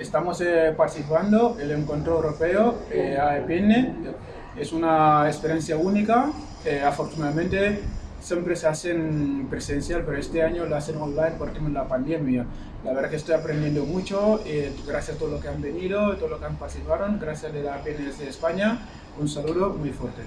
Estamos eh, participando en el encuentro europeo eh, AEPN. Es una experiencia única. Eh, afortunadamente siempre se hacen presencial, pero este año lo hacen online por tema de la pandemia. La verdad que estoy aprendiendo mucho, eh, gracias a todos los que han venido, todo lo que han participado, gracias a la APN de España. Un saludo muy fuerte.